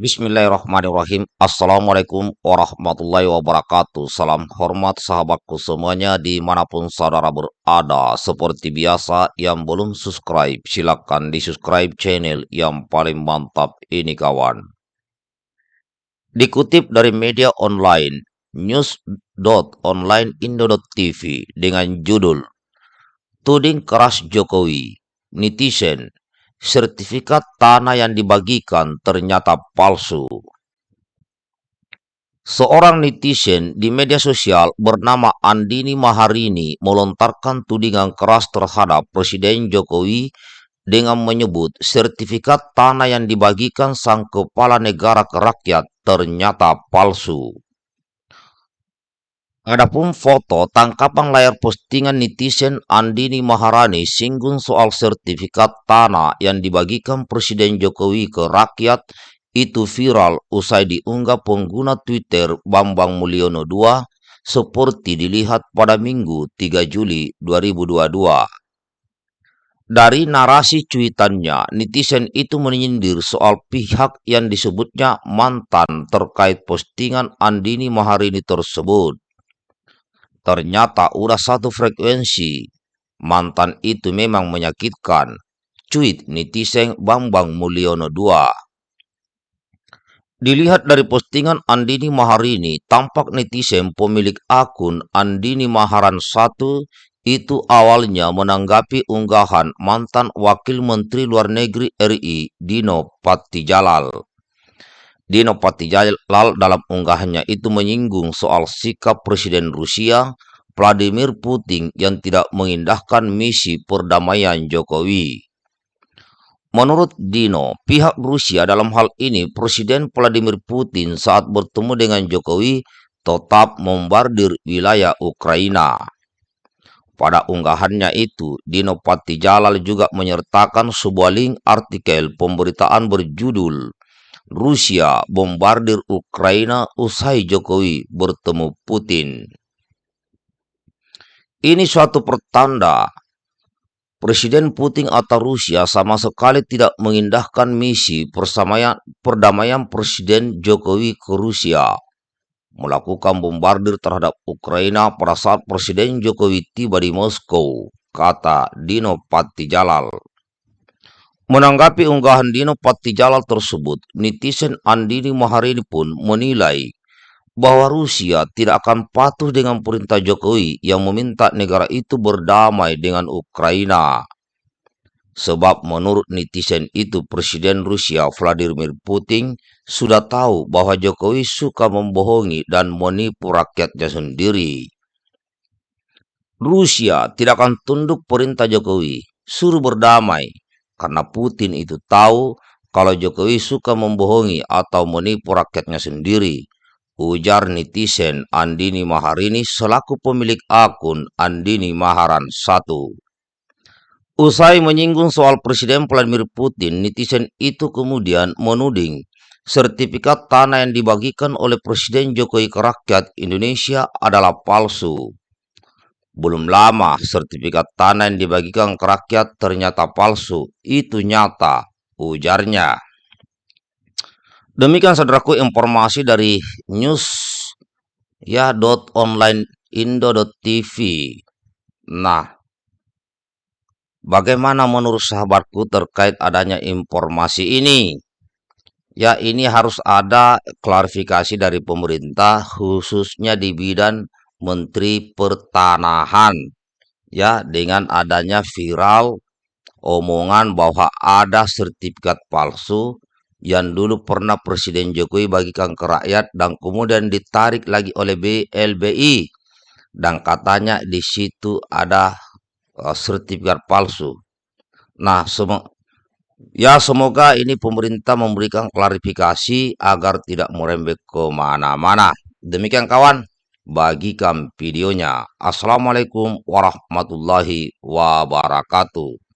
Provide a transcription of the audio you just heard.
Bismillahirrahmanirrahim. Assalamualaikum warahmatullahi wabarakatuh. Salam hormat sahabatku semuanya di mana pun saudara berada. Seperti biasa yang belum subscribe silakan di subscribe channel yang paling mantap ini kawan. Dikutip dari media online news.onlineindo.tv dengan judul Tuding keras Jokowi, netizen sertifikat tanah yang dibagikan ternyata palsu. Seorang netizen di media sosial bernama Andini Maharini melontarkan tudingan keras terhadap Presiden Jokowi dengan menyebut sertifikat tanah yang dibagikan sang kepala negara ke rakyat ternyata palsu. Adapun foto tangkapan layar postingan netizen Andini Maharani singgung soal sertifikat tanah yang dibagikan Presiden Jokowi ke rakyat itu viral usai diunggah pengguna Twitter Bambang Mulyono II seperti dilihat pada Minggu 3 Juli 2022. Dari narasi cuitannya, netizen itu menyindir soal pihak yang disebutnya mantan terkait postingan Andini Maharini tersebut. Ternyata udah satu frekuensi. Mantan itu memang menyakitkan. Cuit netizen Bambang Mulyono 2. Dilihat dari postingan Andini Maharini, tampak netizen pemilik akun Andini Maharan 1 itu awalnya menanggapi unggahan mantan Wakil Menteri Luar Negeri RI Dino Patijalal. Dino Patijalal dalam unggahannya itu menyinggung soal sikap Presiden Rusia Vladimir Putin yang tidak mengindahkan misi perdamaian Jokowi. Menurut Dino, pihak Rusia dalam hal ini Presiden Vladimir Putin saat bertemu dengan Jokowi tetap membardir wilayah Ukraina. Pada unggahannya itu, Dino Patijalal juga menyertakan sebuah link artikel pemberitaan berjudul Rusia bombardir Ukraina usai Jokowi bertemu Putin. Ini suatu pertanda Presiden Putin atau Rusia sama sekali tidak mengindahkan misi persamaian, perdamaian Presiden Jokowi ke Rusia melakukan bombardir terhadap Ukraina pada saat Presiden Jokowi tiba di Moskow, kata Dino Patijalal. Menanggapi unggahan Dino Patijalal tersebut, netizen Andini Maharini pun menilai bahwa Rusia tidak akan patuh dengan perintah Jokowi yang meminta negara itu berdamai dengan Ukraina. Sebab menurut netizen itu Presiden Rusia Vladimir Putin sudah tahu bahwa Jokowi suka membohongi dan menipu rakyatnya sendiri. Rusia tidak akan tunduk perintah Jokowi, suruh berdamai, karena Putin itu tahu kalau Jokowi suka membohongi atau menipu rakyatnya sendiri. Ujar netizen Andini Maharini selaku pemilik akun Andini Maharan 1. Usai menyinggung soal Presiden Vladimir Putin, netizen itu kemudian menuding sertifikat tanah yang dibagikan oleh Presiden Jokowi ke rakyat Indonesia adalah palsu. Belum lama sertifikat tanah yang dibagikan ke rakyat ternyata palsu. Itu nyata, ujarnya. Demikian saudaraku informasi dari news ya dot online indo.tv. Nah, bagaimana menurut sahabatku terkait adanya informasi ini? Ya, ini harus ada klarifikasi dari pemerintah khususnya di bidang Menteri Pertanahan ya dengan adanya viral omongan bahwa ada sertifikat palsu yang dulu pernah Presiden Jokowi bagikan ke rakyat dan kemudian ditarik lagi oleh BLBI dan katanya di situ ada uh, sertifikat palsu. Nah, ya semoga ini pemerintah memberikan klarifikasi agar tidak merembet ke mana-mana. Demikian kawan bagikan videonya. Assalamualaikum warahmatullahi wabarakatuh.